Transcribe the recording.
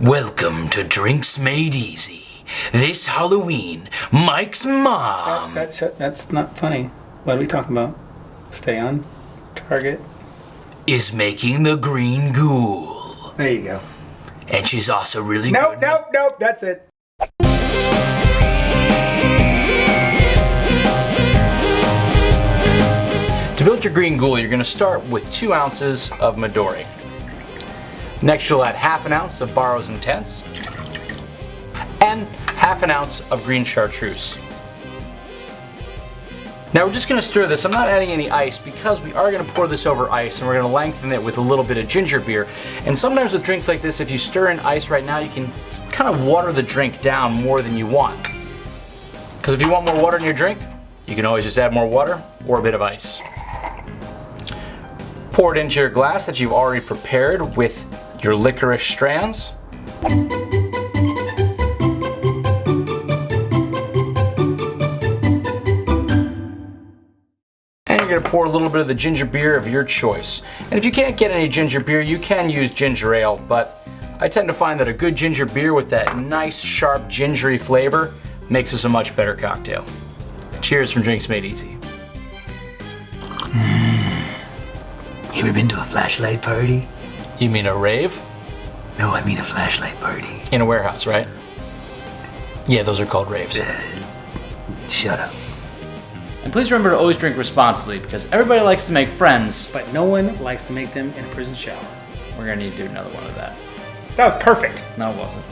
Welcome to Drinks Made Easy. This Halloween, Mike's mom That, that, that's not funny. What are we talking about? Stay on target. is making the green ghoul. There you go. And she's also really Nope, good. nope, nope. That's it. To build your green ghoul, you're going to start with two ounces of Midori. Next, you'll add half an ounce of Barrow's Intense and half an ounce of green chartreuse. Now we're just going to stir this. I'm not adding any ice because we are going to pour this over ice and we're going to lengthen it with a little bit of ginger beer. And sometimes with drinks like this, if you stir in ice right now, you can kind of water the drink down more than you want. Because if you want more water in your drink, you can always just add more water or a bit of ice. Pour it into your glass that you've already prepared with your licorice strands. And you're gonna pour a little bit of the ginger beer of your choice. And if you can't get any ginger beer, you can use ginger ale, but I tend to find that a good ginger beer with that nice, sharp, gingery flavor makes this a much better cocktail. Cheers from Drinks Made Easy. Mm. You ever been to a flashlight party? You mean a rave? No, I mean a flashlight party. In a warehouse, right? Yeah, those are called raves. Uh, shut up. And please remember to always drink responsibly because everybody likes to make friends. But no one likes to make them in a prison shower. We're gonna need to do another one of that. That was perfect. No, it wasn't.